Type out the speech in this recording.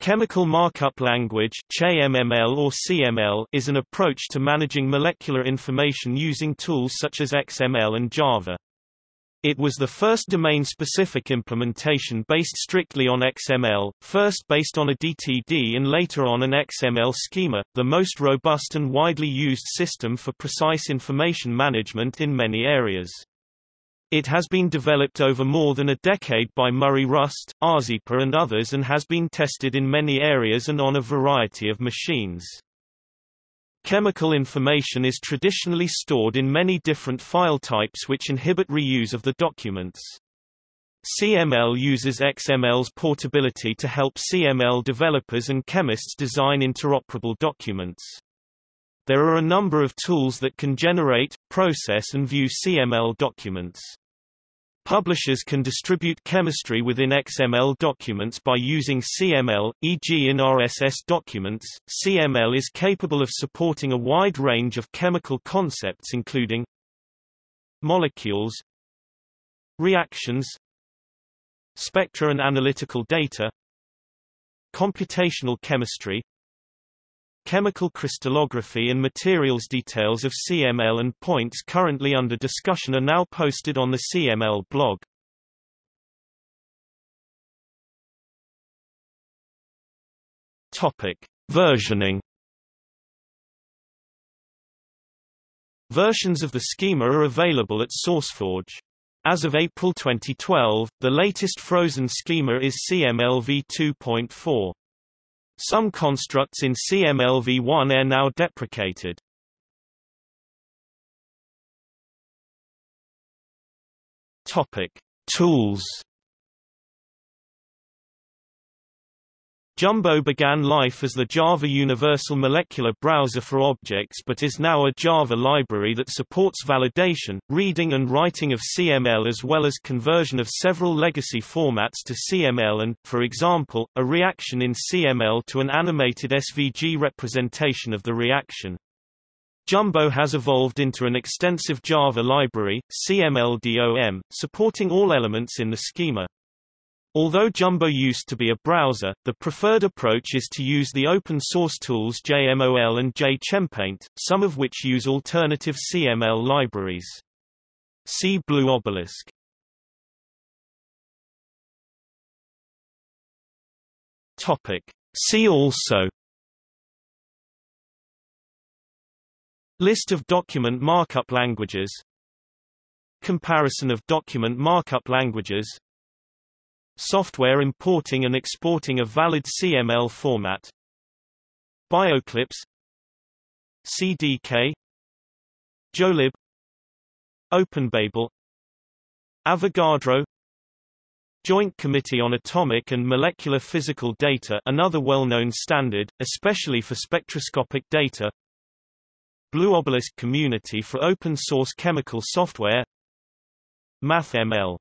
Chemical Markup Language or CML is an approach to managing molecular information using tools such as XML and Java. It was the first domain-specific implementation based strictly on XML, first based on a DTD and later on an XML schema, the most robust and widely used system for precise information management in many areas. It has been developed over more than a decade by Murray Rust, Rzepa and others and has been tested in many areas and on a variety of machines. Chemical information is traditionally stored in many different file types which inhibit reuse of the documents. CML uses XML's portability to help CML developers and chemists design interoperable documents. There are a number of tools that can generate, process and view CML documents. Publishers can distribute chemistry within XML documents by using CML, e.g. in RSS documents. CML is capable of supporting a wide range of chemical concepts including molecules, reactions, spectra and analytical data, computational chemistry, Chemical crystallography and materials details of CML and points currently under discussion are now posted on the CML blog. Topic: Versioning. Versions of the schema are available at SourceForge. As of April 2012, the latest frozen schema is CML v2.4. Some constructs in CMLv1 are now deprecated. Topic: Tools Jumbo began life as the Java Universal Molecular Browser for Objects but is now a Java library that supports validation, reading and writing of CML as well as conversion of several legacy formats to CML and, for example, a reaction in CML to an animated SVG representation of the reaction. Jumbo has evolved into an extensive Java library, CMLDOM, supporting all elements in the schema. Although Jumbo used to be a browser, the preferred approach is to use the open-source tools JMOL and JChemPaint, some of which use alternative CML libraries. See Blue Obelisk. Topic. See also List of document markup languages Comparison of document markup languages Software importing and exporting a valid CML format. Bioclipse. CDK JOELib. OpenBabel. Avogadro. Joint Committee on Atomic and Molecular Physical Data another well-known standard, especially for spectroscopic data. Blue Obelisk Community for Open Source Chemical Software. MathML